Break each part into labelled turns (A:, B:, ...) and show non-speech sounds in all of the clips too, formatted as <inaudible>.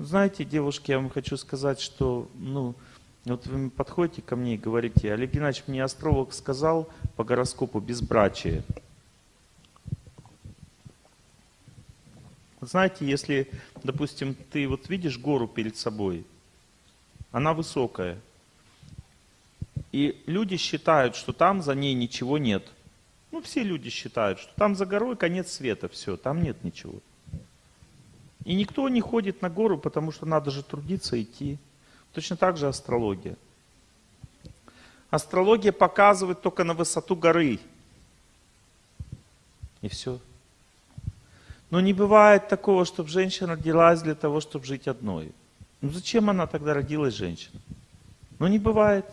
A: Знаете, девушки, я вам хочу сказать, что, ну, вот вы подходите ко мне и говорите, Олег Геннадьевич, мне астролог сказал по гороскопу безбрачие. Знаете, если, допустим, ты вот видишь гору перед собой, она высокая, и люди считают, что там за ней ничего нет. Ну, все люди считают, что там за горой конец света, все, там нет ничего. И никто не ходит на гору, потому что надо же трудиться, идти. Точно так же астрология. Астрология показывает только на высоту горы. И все. Но не бывает такого, чтобы женщина родилась для того, чтобы жить одной. Ну зачем она тогда родилась, женщина? Ну не бывает.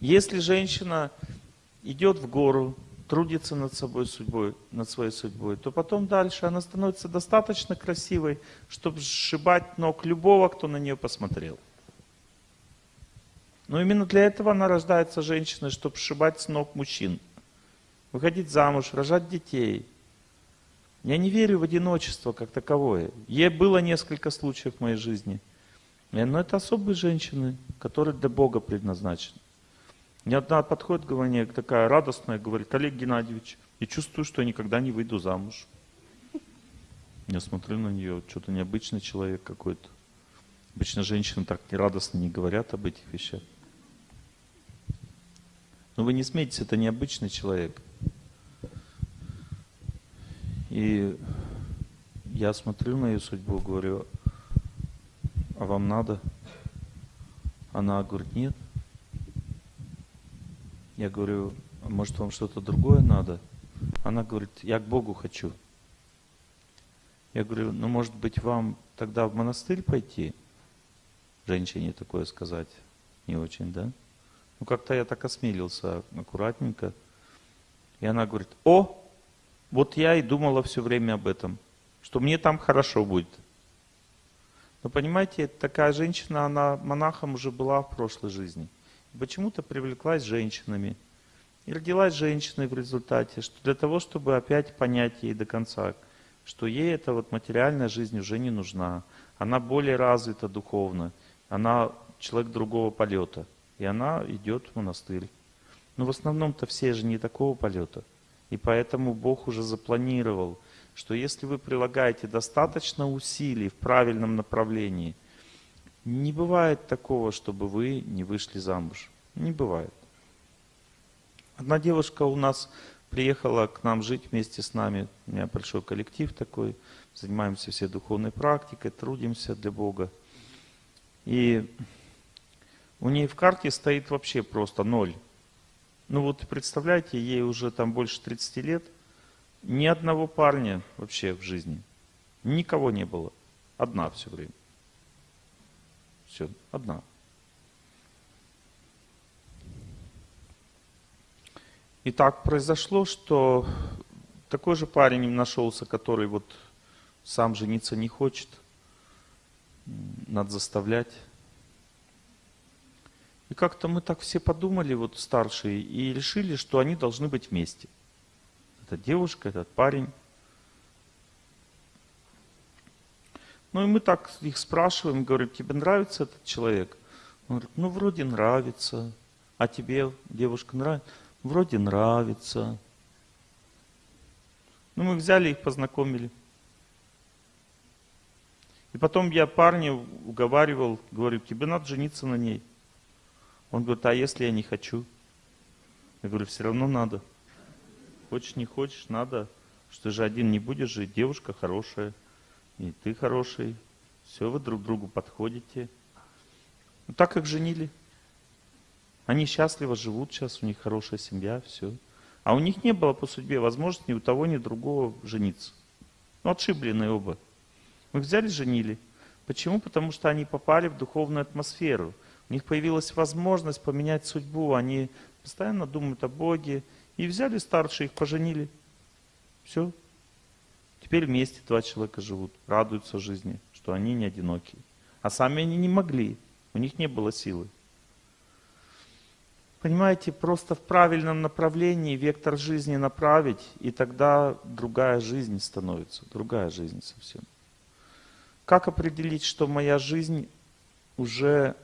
A: Если женщина идет в гору, трудится над собой судьбой, над своей судьбой, то потом дальше она становится достаточно красивой, чтобы сшибать ног любого, кто на нее посмотрел. Но именно для этого она рождается женщиной, чтобы сшибать с ног мужчин. Выходить замуж, рожать детей. Я не верю в одиночество как таковое. Ей было несколько случаев в моей жизни. Но это особые женщины, которые для Бога предназначены. Мне одна подходит ко мне, такая радостная, говорит, Олег Геннадьевич, я чувствую, что я никогда не выйду замуж. Я смотрю на нее, что-то необычный человек какой-то. Обычно женщины так радостно не говорят об этих вещах. Но вы не смейтесь, это необычный человек. И я смотрю на ее судьбу, говорю, а вам надо? Она говорит, нет. Я говорю, «А может вам что-то другое надо? Она говорит, я к Богу хочу. Я говорю, ну может быть вам тогда в монастырь пойти? Женщине такое сказать не очень, да? Ну как-то я так осмелился аккуратненько. И она говорит, о, вот я и думала все время об этом, что мне там хорошо будет. Но понимаете, такая женщина, она монахом уже была в прошлой жизни – почему-то привлеклась женщинами. И родилась женщиной в результате, что для того, чтобы опять понять ей до конца, что ей эта вот материальная жизнь уже не нужна. Она более развита духовно, она человек другого полета. И она идет в монастырь. Но в основном-то все же не такого полета. И поэтому Бог уже запланировал, что если вы прилагаете достаточно усилий в правильном направлении – не бывает такого, чтобы вы не вышли замуж. Не бывает. Одна девушка у нас приехала к нам жить вместе с нами. У меня большой коллектив такой. Занимаемся все духовной практикой, трудимся для Бога. И у нее в карте стоит вообще просто ноль. Ну вот представляете, ей уже там больше 30 лет. Ни одного парня вообще в жизни. Никого не было. Одна все время. Все, одна. И так произошло, что такой же парень им нашелся, который вот сам жениться не хочет. Надо заставлять. И как-то мы так все подумали, вот старшие, и решили, что они должны быть вместе. Эта девушка, этот парень. Ну и мы так их спрашиваем, говорим, тебе нравится этот человек? Он говорит, ну вроде нравится. А тебе, девушка, нравится? Вроде нравится. Ну мы взяли их, познакомили. И потом я парня уговаривал, говорю, тебе надо жениться на ней. Он говорит, а если я не хочу? Я говорю, все равно надо. Хочешь, не хочешь, надо. Что же один не будешь жить, девушка хорошая и ты хороший, все, вы друг другу подходите. Ну, так как женили. Они счастливо живут сейчас, у них хорошая семья, все. А у них не было по судьбе возможности ни у того, ни у другого жениться. Ну, отшибленные оба. Мы взяли, женили. Почему? Потому что они попали в духовную атмосферу. У них появилась возможность поменять судьбу. Они постоянно думают о Боге. И взяли старшие, их поженили. Все. Теперь вместе два человека живут, радуются жизни, что они не одиноки. А сами они не могли, у них не было силы. Понимаете, просто в правильном направлении вектор жизни направить, и тогда другая жизнь становится, другая жизнь совсем. как определить, что моя жизнь уже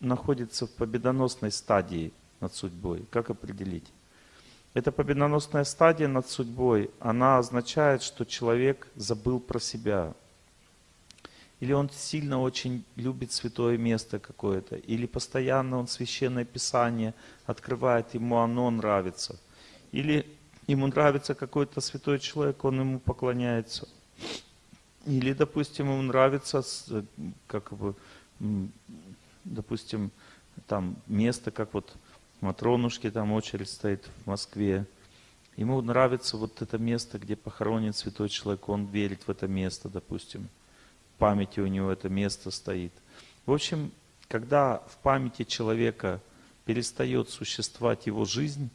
A: находится в победоносной стадии над судьбой? Как определить? Эта победоносная стадия над судьбой, она означает, что человек забыл про себя. Или он сильно очень любит святое место какое-то, или постоянно он священное писание открывает, ему оно нравится. Или ему нравится какой-то святой человек, он ему поклоняется. Или, допустим, ему нравится, как бы, допустим, там место, как вот Матронушки, там очередь стоит в Москве. Ему нравится вот это место, где похоронен святой человек, он верит в это место, допустим. В памяти у него это место стоит. В общем, когда в памяти человека перестает существовать его жизнь,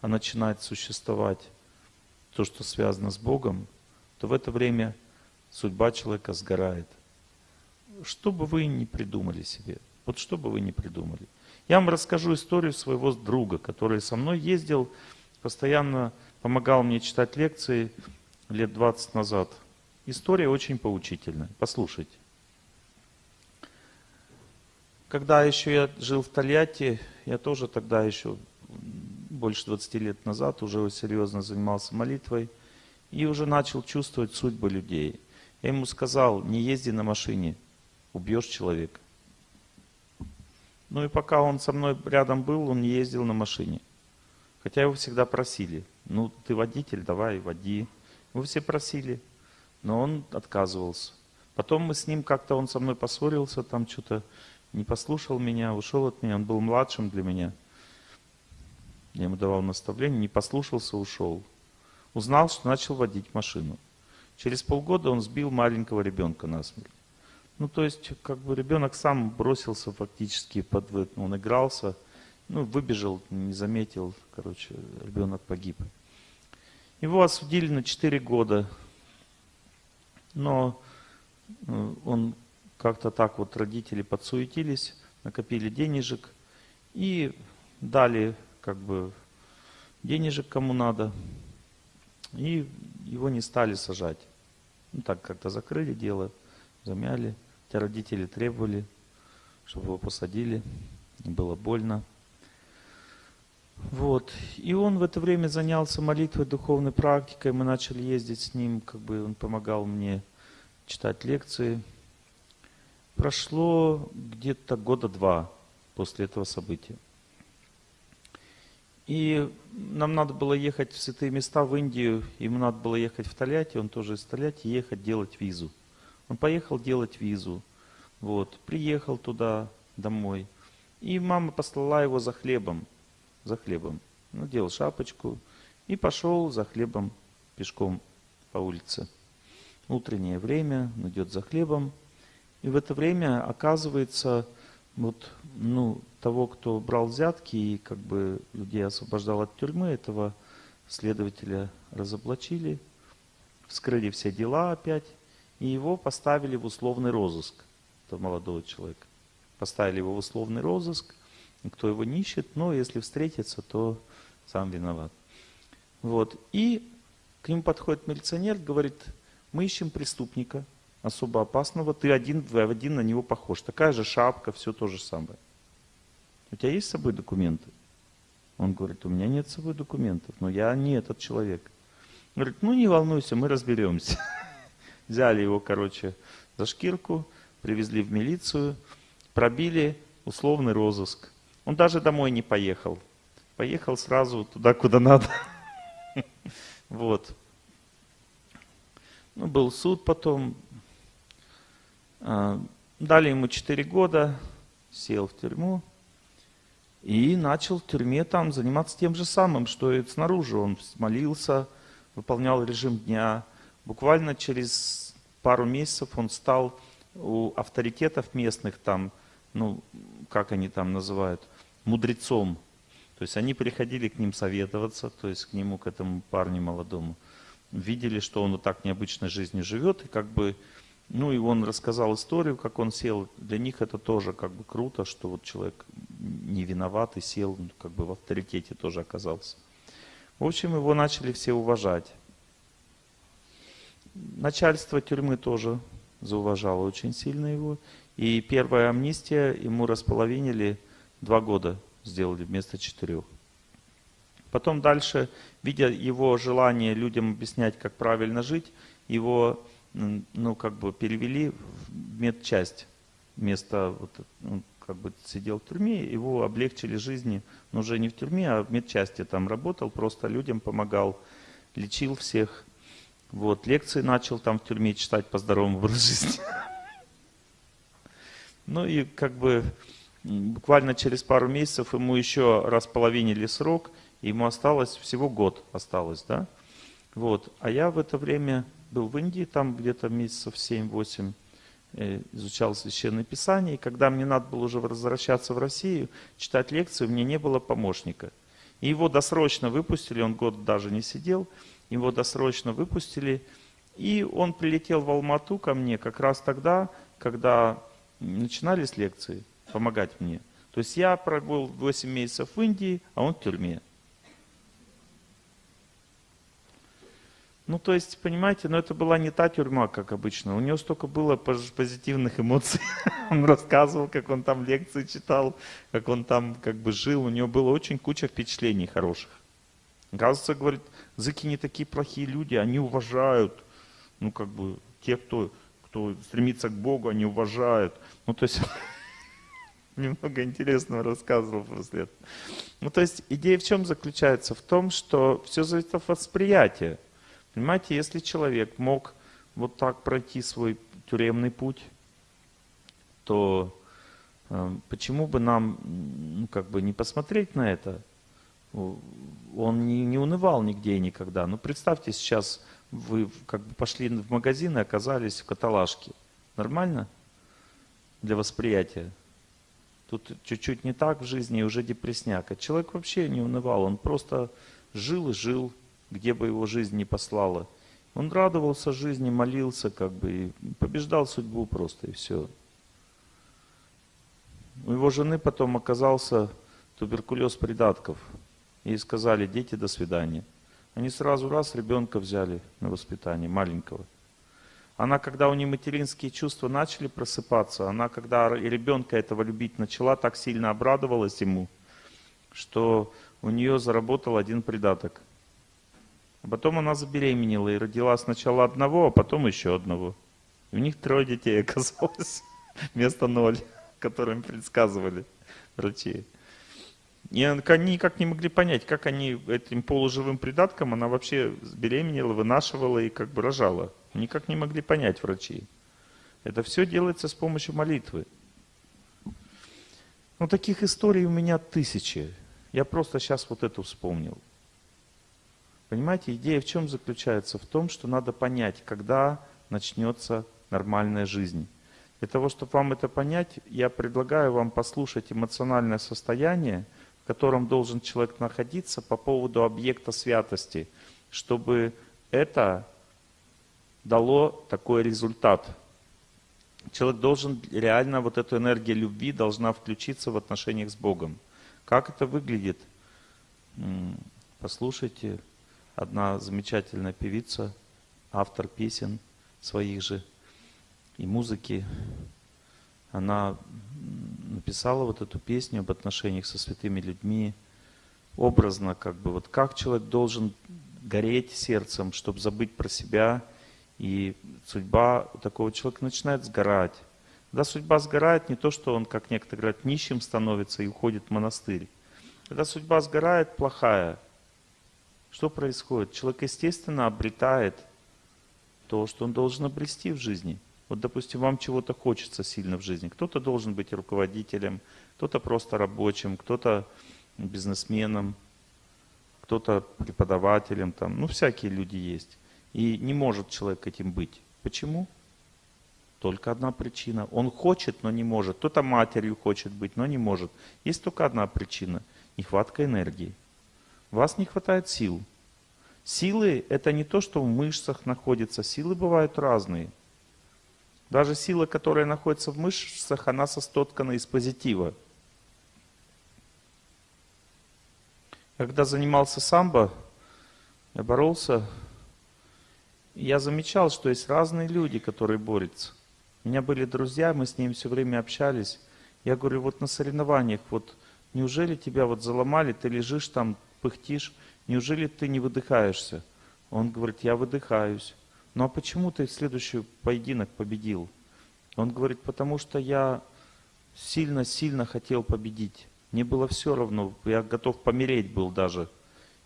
A: а начинает существовать то, что связано с Богом, то в это время судьба человека сгорает. Что бы вы ни придумали себе, вот что бы вы ни придумали. Я вам расскажу историю своего друга, который со мной ездил, постоянно помогал мне читать лекции лет 20 назад. История очень поучительная. Послушайте. Когда еще я жил в Тольятти, я тоже тогда еще больше 20 лет назад уже серьезно занимался молитвой и уже начал чувствовать судьбы людей. Я ему сказал, не езди на машине, убьешь человека. Ну и пока он со мной рядом был, он ездил на машине. Хотя его всегда просили. Ну, ты водитель, давай, води. Его все просили. Но он отказывался. Потом мы с ним как-то, он со мной поссорился, там что-то не послушал меня, ушел от меня. Он был младшим для меня. Я ему давал наставление, не послушался, ушел. Узнал, что начал водить машину. Через полгода он сбил маленького ребенка насмерть. Ну, то есть, как бы ребенок сам бросился фактически, под, он игрался, ну, выбежал, не заметил, короче, ребенок погиб. Его осудили на 4 года, но э, он как-то так вот, родители подсуетились, накопили денежек и дали, как бы, денежек кому надо, и его не стали сажать. Ну, так как-то закрыли дело, замяли. Хотя родители требовали, чтобы его посадили. Было больно. Вот. И он в это время занялся молитвой, духовной практикой. Мы начали ездить с ним, как бы он помогал мне читать лекции. Прошло где-то года два после этого события. И нам надо было ехать в святые места в Индию, ему надо было ехать в Тольятти, он тоже из Тольятти, ехать делать визу. Он поехал делать визу. Вот, приехал туда, домой. И мама послала его за хлебом. За хлебом. Надел шапочку и пошел за хлебом пешком по улице. Утреннее время, он идет за хлебом. И в это время оказывается, вот, ну, того, кто брал взятки и как бы людей освобождал от тюрьмы, этого следователя разоблачили, вскрыли все дела опять, и его поставили в условный розыск, этого молодого человека. Поставили его в условный розыск, кто его не ищет, но если встретится, то сам виноват. Вот. И к нему подходит милиционер, говорит, мы ищем преступника, особо опасного, ты один в один на него похож. Такая же шапка, все то же самое. У тебя есть с собой документы? Он говорит, у меня нет с собой документов, но я не этот человек. Говорит, ну не волнуйся, мы разберемся. Взяли его, короче, за шкирку, привезли в милицию, пробили условный розыск. Он даже домой не поехал. Поехал сразу туда, куда надо. <laughs> Вот. Ну, был суд потом. А, дали ему 4 года, сел в тюрьму и начал в тюрьме там заниматься тем же самым, что и снаружи. Он молился, выполнял режим дня, Буквально через пару месяцев он стал у авторитетов местных там, ну, как они там называют, мудрецом. То есть они приходили к ним советоваться, то есть к нему, к этому парню молодому. Видели, что он вот так необычной жизнью живет, и как бы, ну и он рассказал историю, как он сел. Для них это тоже как бы круто, что вот человек не виноват и сел, ну, как бы в авторитете тоже оказался. В общем, его начали все уважать. Начальство тюрьмы тоже зауважала очень сильно его. И первая амнистия ему располовинили два года сделали вместо четырех. Потом дальше, видя его желание людям объяснять, как правильно жить, его ну, как бы перевели в медчасть. Вместо, вот, он как бы сидел в тюрьме, его облегчили жизни, но уже не в тюрьме, а в медчасти там работал, просто людям помогал, лечил всех. Вот, лекции начал там в тюрьме читать по здоровому образу жизни. <laughs> Ну и как бы буквально через пару месяцев ему еще раз половинили срок, ему осталось всего год осталось, да? Вот. А я в это время был в Индии, там где-то месяцев 7-8, э, изучал Священное Писание, и когда мне надо было уже возвращаться в Россию, читать лекцию, мне не было помощника. И его досрочно выпустили, он год даже не сидел, его досрочно выпустили, и он прилетел в Алмату ко мне как раз тогда, когда начинались лекции, помогать мне. То есть я пробыл 8 месяцев в Индии, а он в тюрьме. Ну, то есть, понимаете, но это была не та тюрьма, как обычно. У него столько было позитивных эмоций. <laughs> Он рассказывал, как он там лекции читал, как он там как бы жил. У него было очень куча впечатлений хороших. Оказывается, говорит, зыки не такие плохие люди, они уважают, ну, как бы, тех, кто, кто стремится к Богу, они уважают. Ну, то есть, <laughs> немного интересного рассказывал после этого. Ну, то есть, идея в чем заключается? В том, что все зависит от восприятия. Понимаете, если человек мог вот так пройти свой тюремный путь, то э, почему бы нам ну, как бы не посмотреть на это? Он не, не унывал нигде и никогда. Ну представьте, сейчас вы как бы пошли в магазин и оказались в каталажке. Нормально для восприятия? Тут чуть-чуть не так в жизни и уже депресняк. А человек вообще не унывал, он просто жил и жил, где бы его жизнь не послала. Он радовался жизни, молился, как бы, и побеждал судьбу просто, и все. У его жены потом оказался туберкулез придатков. И сказали, дети, до свидания. Они сразу раз ребенка взяли на воспитание, маленького. Она, когда у нее материнские чувства начали просыпаться, она, когда ребенка этого любить начала, так сильно обрадовалась ему, что у нее заработал один придаток – а потом она забеременела и родила сначала одного, а потом еще одного. И у них трое детей оказалось <laughs> вместо ноль, которым предсказывали врачи. И они никак не могли понять, как они этим полуживым придатком, она вообще беременела, вынашивала и как бы рожала. Никак не могли понять врачи. Это все делается с помощью молитвы. Ну, таких историй у меня тысячи. Я просто сейчас вот эту вспомнил. Понимаете, идея в чем заключается? В том, что надо понять, когда начнется нормальная жизнь. Для того, чтобы вам это понять, я предлагаю вам послушать эмоциональное состояние, котором должен человек находиться по поводу объекта святости, чтобы это дало такой результат. Человек должен реально, вот эта энергия любви должна включиться в отношениях с Богом. Как это выглядит? Послушайте одна замечательная певица, автор песен своих же и музыки, она написала вот эту песню об отношениях со святыми людьми, образно как бы, вот как человек должен гореть сердцем, чтобы забыть про себя, и судьба такого человека начинает сгорать. Когда судьба сгорает, не то, что он, как некоторые говорят, нищим становится и уходит в монастырь. Когда судьба сгорает, плохая, что происходит? Человек, естественно, обретает то, что он должен обрести в жизни. Вот, допустим, вам чего-то хочется сильно в жизни. Кто-то должен быть руководителем, кто-то просто рабочим, кто-то бизнесменом, кто-то преподавателем, там, ну, всякие люди есть. И не может человек этим быть. Почему? Только одна причина. Он хочет, но не может. Кто-то матерью хочет быть, но не может. Есть только одна причина – нехватка энергии. Вас не хватает сил. Силы – это не то, что в мышцах находится. Силы бывают разные. Даже сила, которая находится в мышцах, она состоткана из позитива. Когда занимался самбо, я боролся, я замечал, что есть разные люди, которые борются. У меня были друзья, мы с ним все время общались. Я говорю, вот на соревнованиях, вот неужели тебя вот заломали, ты лежишь там, пыхтишь, неужели ты не выдыхаешься? Он говорит, я выдыхаюсь. Ну а почему ты следующий поединок победил? Он говорит, потому что я сильно-сильно хотел победить. Мне было все равно, я готов помереть был даже.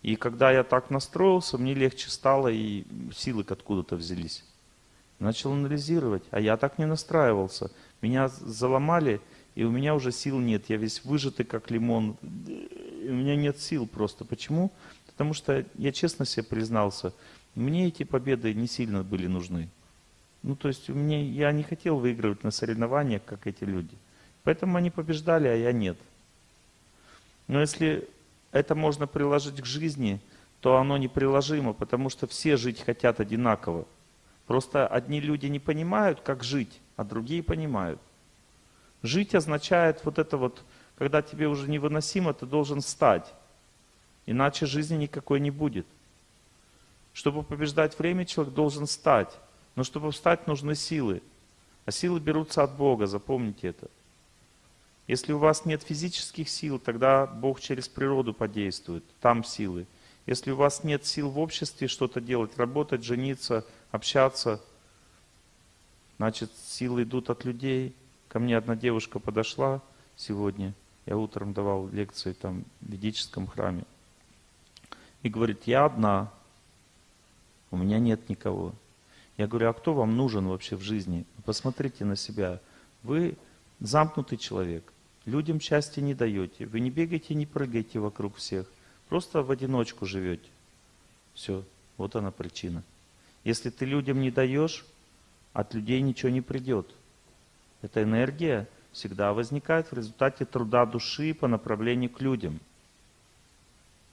A: И когда я так настроился, мне легче стало, и силы откуда-то взялись. Начал анализировать, а я так не настраивался. Меня заломали, и у меня уже сил нет. Я весь выжатый, как лимон. У меня нет сил просто. Почему? Потому что я честно себе признался, мне эти победы не сильно были нужны. Ну, то есть мне, я не хотел выигрывать на соревнованиях, как эти люди. Поэтому они побеждали, а я нет. Но если это можно приложить к жизни, то оно неприложимо, потому что все жить хотят одинаково. Просто одни люди не понимают, как жить, а другие понимают. Жить означает вот это вот, когда тебе уже невыносимо, ты должен встать. Иначе жизни никакой не будет. Чтобы побеждать время, человек должен встать. Но чтобы встать, нужны силы. А силы берутся от Бога, запомните это. Если у вас нет физических сил, тогда Бог через природу подействует, там силы. Если у вас нет сил в обществе что-то делать, работать, жениться, общаться, значит силы идут от людей. Ко мне одна девушка подошла сегодня, я утром давал лекции там в ведическом храме, и говорит, я одна, у меня нет никого. Я говорю, а кто вам нужен вообще в жизни? Посмотрите на себя. Вы замкнутый человек. Людям счастья не даете. Вы не бегаете, не прыгаете вокруг всех. Просто в одиночку живете. Все, вот она причина. Если ты людям не даешь, от людей ничего не придет. Эта энергия всегда возникает в результате труда души по направлению к людям.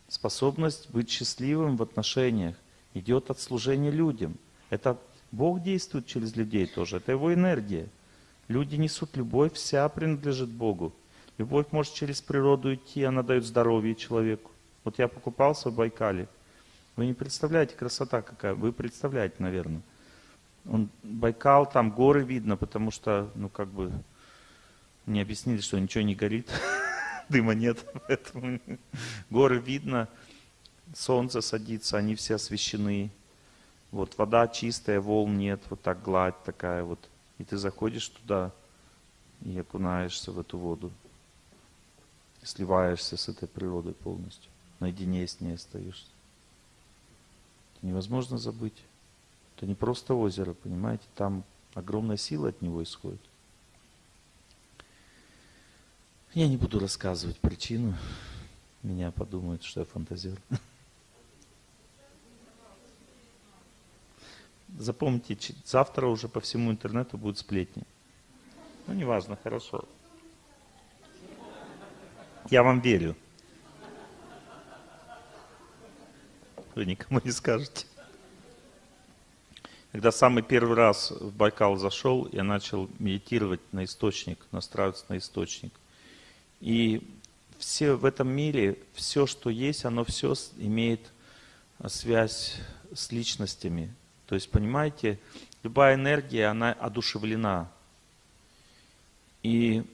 A: Способность быть счастливым в отношениях идет от служения людям. Это Бог действует через людей тоже, это Его энергия. Люди несут любовь, вся принадлежит Богу. Любовь может через природу идти, она дает здоровье человеку. Вот я покупался в Байкале. Вы не представляете, красота какая. Вы представляете, наверное. Он, Байкал, там горы видно, потому что, ну как бы, мне объяснили, что ничего не горит, <laughs> дыма нет, <laughs> поэтому горы видно, солнце садится, они все освещены. Вот вода чистая, волн нет, вот так гладь такая вот. И ты заходишь туда и окунаешься в эту воду. сливаешься с этой природой полностью. Наедине с ней остаешься. Это невозможно забыть. Это не просто озеро, понимаете? Там огромная сила от него исходит. Я не буду рассказывать причину. Меня подумают, что я фантазер. <laughs> Запомните, завтра уже по всему интернету будут сплетни. Ну, неважно, хорошо. Я вам верю. Вы никому не скажете. Когда самый первый раз в Байкал зашел, я начал медитировать на источник, настраиваться на источник. И все в этом мире, все, что есть, оно все имеет связь с личностями, то есть, понимаете, любая энергия, она одушевлена. И,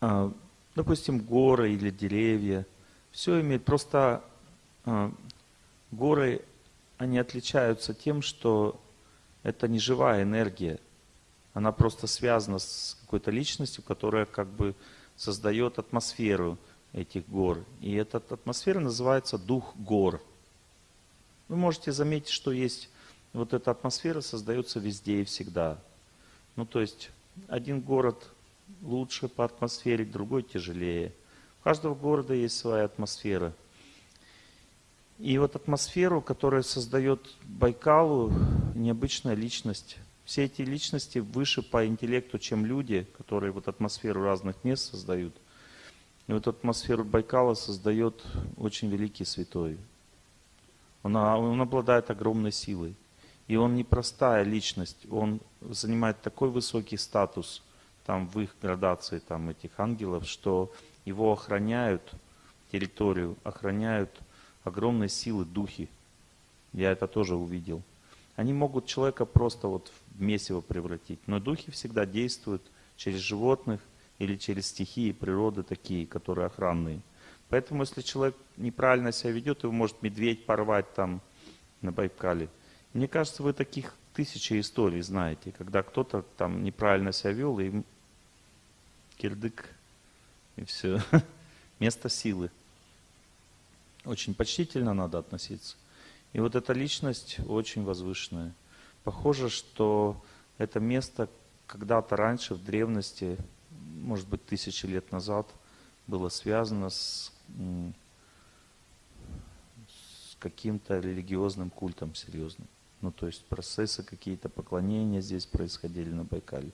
A: а, допустим, горы или деревья, все имеет, просто а, горы, они отличаются тем, что это не живая энергия. Она просто связана с какой-то личностью, которая как бы создает атмосферу этих гор. И эта атмосфера называется дух гор. Вы можете заметить, что есть вот эта атмосфера создается везде и всегда. Ну, то есть один город лучше по атмосфере, другой тяжелее. У каждого города есть своя атмосфера. И вот атмосферу, которая создает Байкалу, необычная личность. Все эти личности выше по интеллекту, чем люди, которые вот атмосферу разных мест создают. И вот атмосферу Байкала создает очень великий святой, он, он обладает огромной силой. И он не простая личность, он занимает такой высокий статус там в их градации там этих ангелов, что его охраняют территорию, охраняют огромной силы духи. Я это тоже увидел. они могут человека просто вот в месиво превратить. Но духи всегда действуют через животных или через стихии природы такие, которые охранные. Поэтому если человек неправильно себя ведет, его может медведь порвать там на Байкале. Мне кажется, вы таких тысячи историй знаете, когда кто-то там неправильно себя вел, и кирдык, и все. <laughs> Место силы. Очень почтительно надо относиться. И вот эта личность очень возвышенная. Похоже, что это место когда-то раньше, в древности, может быть, тысячи лет назад, было связано с, с каким-то религиозным культом серьезным. Ну, то есть процессы какие-то поклонения здесь происходили на Байкале.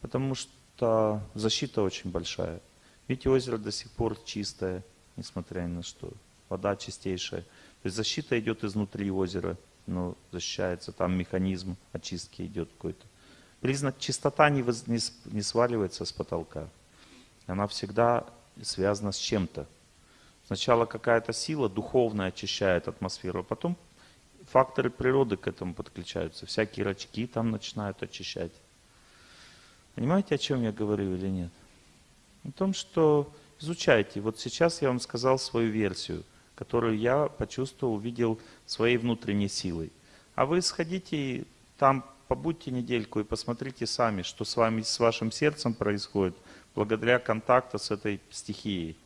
A: Потому что защита очень большая. Видите, озеро до сих пор чистое, несмотря ни на что. Вода чистейшая. То есть защита идет изнутри озера, но защищается, там механизм очистки идет какой-то. Признак чистота не, воз, не, не сваливается с потолка. Она всегда связана с чем-то. Сначала какая-то сила духовная очищает атмосферу, а потом факторы природы к этому подключаются. Всякие рачки там начинают очищать. Понимаете, о чем я говорю или нет? О том, что изучайте. Вот сейчас я вам сказал свою версию – которую я почувствовал, увидел своей внутренней силой. А вы сходите там, побудьте недельку и посмотрите сами, что с вами, с вашим сердцем происходит, благодаря контакту с этой стихией,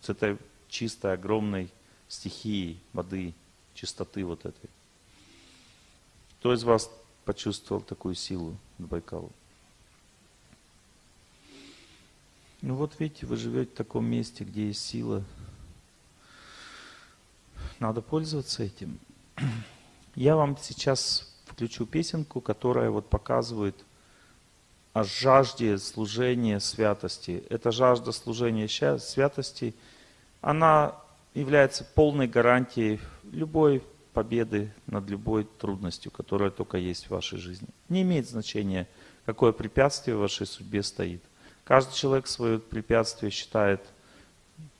A: с этой чистой, огромной стихией воды, чистоты вот этой. Кто из вас почувствовал такую силу от Байкала? Ну вот видите, вы живете в таком месте, где есть сила, надо пользоваться этим. <clears throat> Я вам сейчас включу песенку, которая вот показывает о жажде служения святости. Эта жажда служения святости, она является полной гарантией любой победы над любой трудностью, которая только есть в вашей жизни. Не имеет значения, какое препятствие в вашей судьбе стоит. Каждый человек свое препятствие считает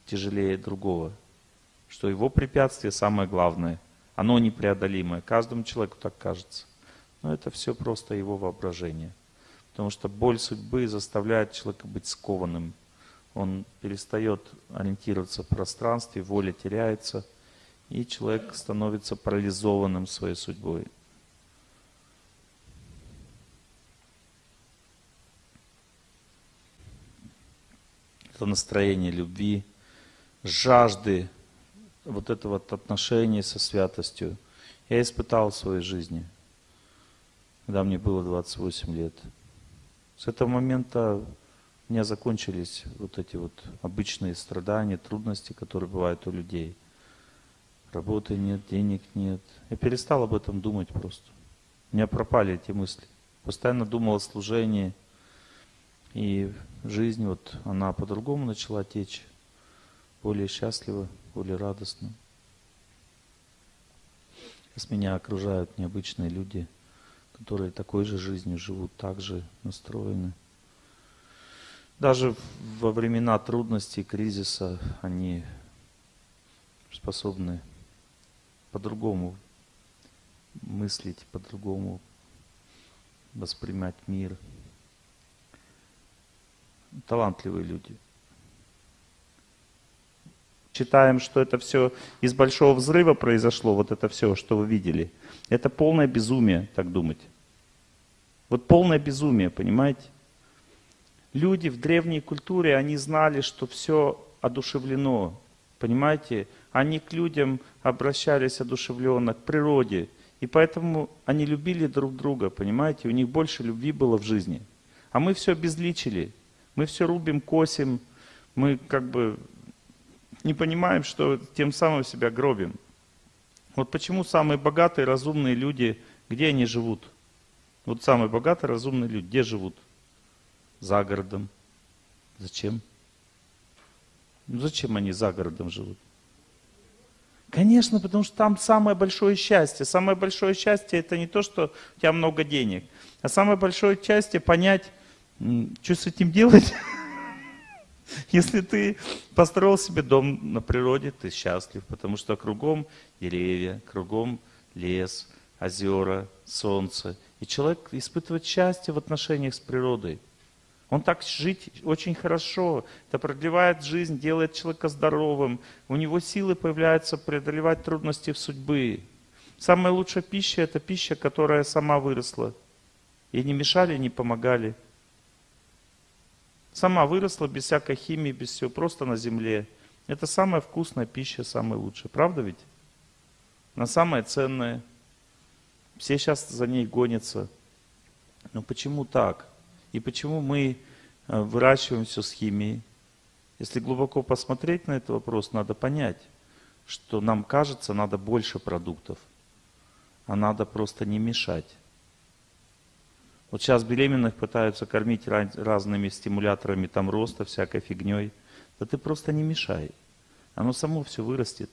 A: тяжелее другого что его препятствие самое главное. Оно непреодолимое. Каждому человеку так кажется. Но это все просто его воображение. Потому что боль судьбы заставляет человека быть скованным. Он перестает ориентироваться в пространстве, воля теряется, и человек становится парализованным своей судьбой. Это настроение любви, жажды вот это вот отношение со святостью я испытал в своей жизни, когда мне было 28 лет. С этого момента у меня закончились вот эти вот обычные страдания, трудности, которые бывают у людей. Работы нет, денег нет. Я перестал об этом думать просто. У меня пропали эти мысли. Постоянно думал о служении. И жизнь вот, она по-другому начала течь. Более счастливо более радостно. Сейчас меня окружают необычные люди, которые такой же жизнью живут, так же настроены. Даже во времена трудностей, кризиса они способны по-другому мыслить, по-другому воспринимать мир. Талантливые люди – Считаем, что это все из большого взрыва произошло, вот это все, что вы видели. Это полное безумие, так думать. Вот полное безумие, понимаете? Люди в древней культуре, они знали, что все одушевлено, понимаете? Они к людям обращались одушевленно, к природе. И поэтому они любили друг друга, понимаете? У них больше любви было в жизни. А мы все обезличили. Мы все рубим, косим. Мы как бы не понимаем, что тем самым себя гробим. Вот почему самые богатые, разумные люди, где они живут? Вот самые богатые, разумные люди, где живут? За городом. Зачем? Ну зачем они за городом живут? Конечно, потому что там самое большое счастье. Самое большое счастье это не то, что у тебя много денег, а самое большое счастье понять, что с этим делать. <laughs> <laughs> Если ты построил себе дом на природе, ты счастлив, потому что кругом деревья, кругом лес, озера, солнце. И человек испытывает счастье в отношениях с природой. Он так жить очень хорошо. Это продлевает жизнь, делает человека здоровым. У него силы появляются преодолевать трудности в судьбы. Самая лучшая пища – это пища, которая сама выросла. И не мешали, не помогали. Сама выросла без всякой химии, без всего, просто на земле. Это самая вкусная пища, самая лучшая. Правда ведь? Она самая ценная. Все сейчас за ней гонятся. Но почему так? И почему мы э, выращиваем все с химией? Если глубоко посмотреть на этот вопрос, надо понять, что нам кажется, надо больше продуктов, а надо просто не мешать. Вот сейчас беременных пытаются кормить разными стимуляторами там роста, всякой фигней. Да ты просто не мешай. Оно само все вырастет.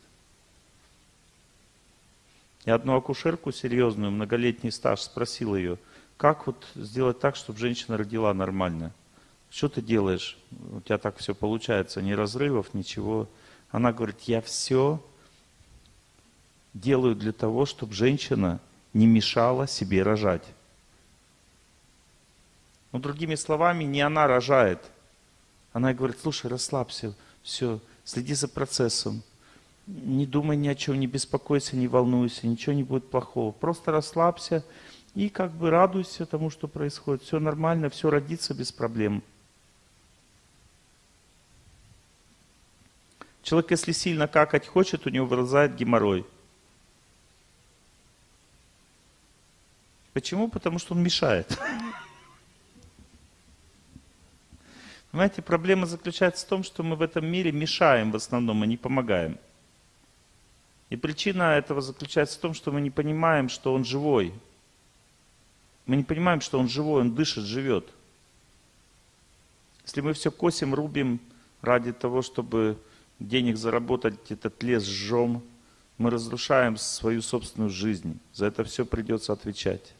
A: Я одну акушерку серьезную, многолетний стаж, спросил ее, как вот сделать так, чтобы женщина родила нормально? Что ты делаешь? У тебя так все получается, ни разрывов, ничего. Она говорит, я все делаю для того, чтобы женщина не мешала себе рожать. Ну, другими словами, не она рожает. Она говорит, слушай, расслабься, все, следи за процессом не думай ни о чем, не беспокойся, не волнуйся, ничего не будет плохого. Просто расслабься и как бы радуйся тому, что происходит. Все нормально, все родится без проблем. Человек, если сильно какать хочет, у него вырезает геморрой. Почему? Потому что он мешает. <laughs> Понимаете, проблема заключается в том, что мы в этом мире мешаем в основном, а не помогаем. И причина этого заключается в том, что мы не понимаем, что Он живой. Мы не понимаем, что Он живой, Он дышит, живет. Если мы все косим, рубим ради того, чтобы денег заработать, этот лес сжем, мы разрушаем свою собственную жизнь. За это все придется отвечать.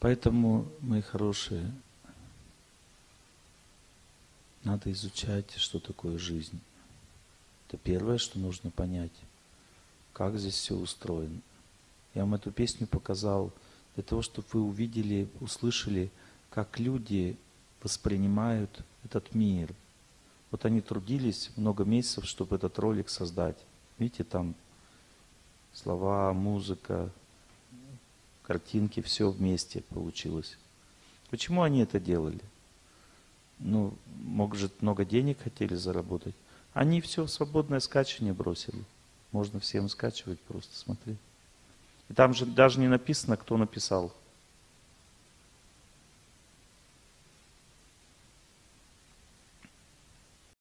A: Поэтому, мои хорошие, надо изучать, что такое жизнь. Это первое, что нужно понять. Как здесь все устроено. Я вам эту песню показал для того, чтобы вы увидели, услышали, как люди воспринимают этот мир. Вот они трудились много месяцев, чтобы этот ролик создать. Видите, там слова, музыка, картинки, все вместе получилось. Почему они это делали? ну, может, много денег хотели заработать. Они все в свободное скачивание бросили. Можно всем скачивать просто, смотри. И там же даже не написано, кто написал.